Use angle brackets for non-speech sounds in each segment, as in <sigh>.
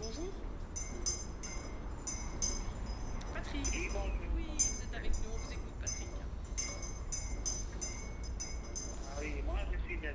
Bonjour. Patrick. Oui, vous êtes avec nous, on vous écoute, Patrick. Ah oui, moi je suis de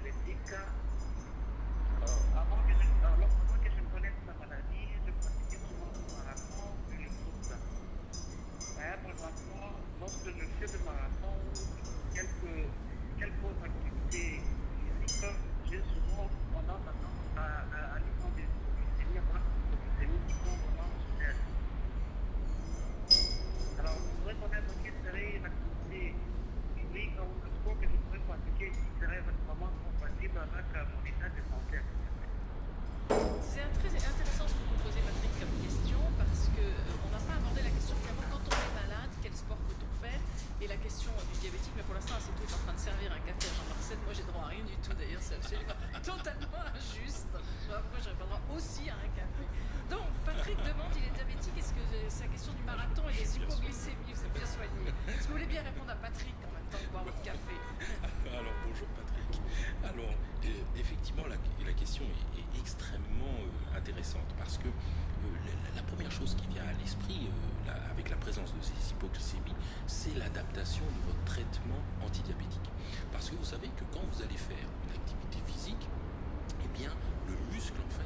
Parce que vous voulez bien répondre à Patrick en même temps boire votre café. <laughs> Alors bonjour Patrick. Alors euh, effectivement la, question est, extrêmement euh, intéressante parce que euh, la, première chose qui vient à l'esprit avec la présence de ces hypoglycémies, c'est l'adaptation de votre traitement antidiabétique. Parce que vous savez que quand vous allez faire une activité physique, eh bien le muscle en fait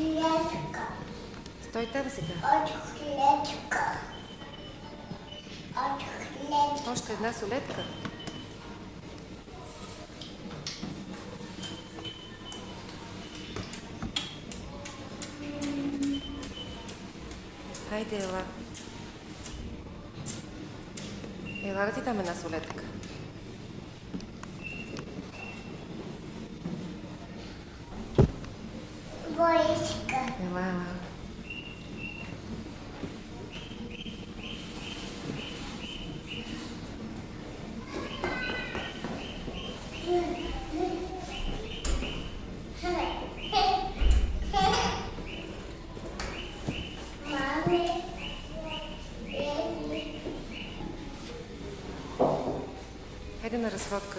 Отвлечка. Стой тебе сега. Отвлечка. Отвлечка. Още една солетка. Хайде, ела. Ела да ти дам една солетка. разводка.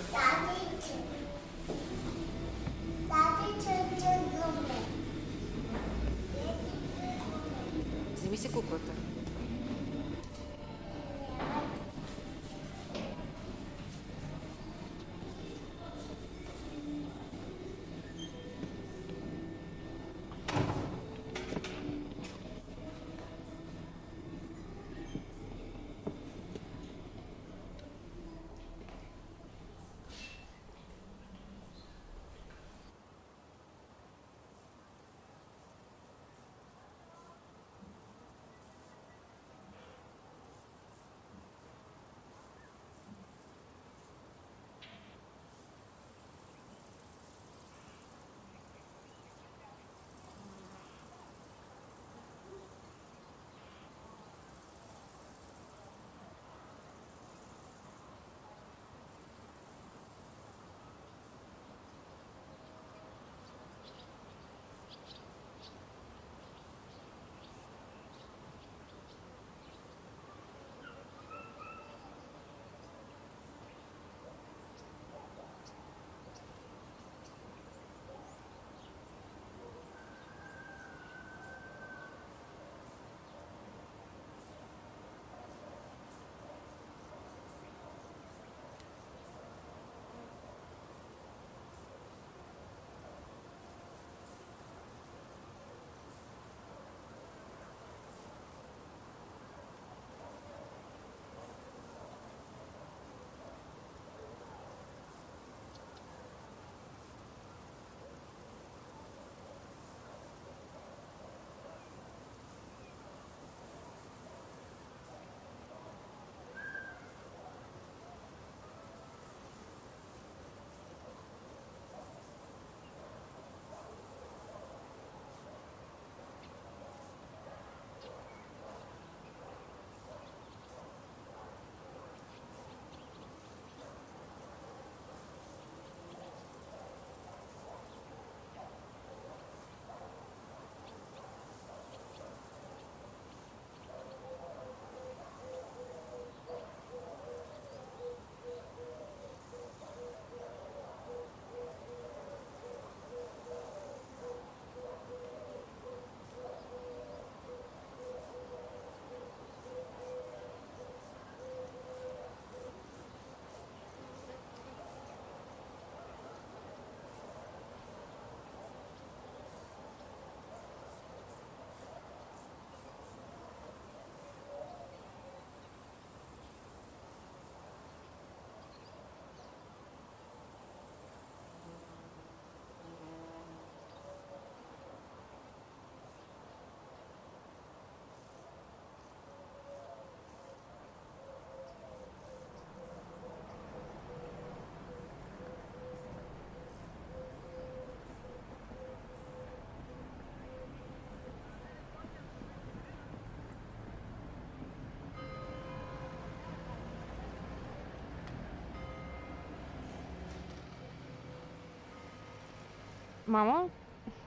Мамо?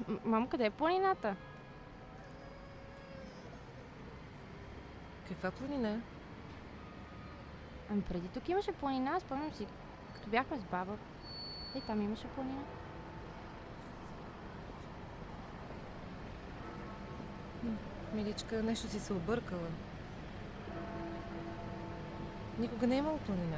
М- Мамо, къде е планината? Каква планина? Ами преди тук имаше планина, спомням си, като бяхме с баба. И там имаше планина. Миличка, нещо си се объркала. Никога не е имало планина.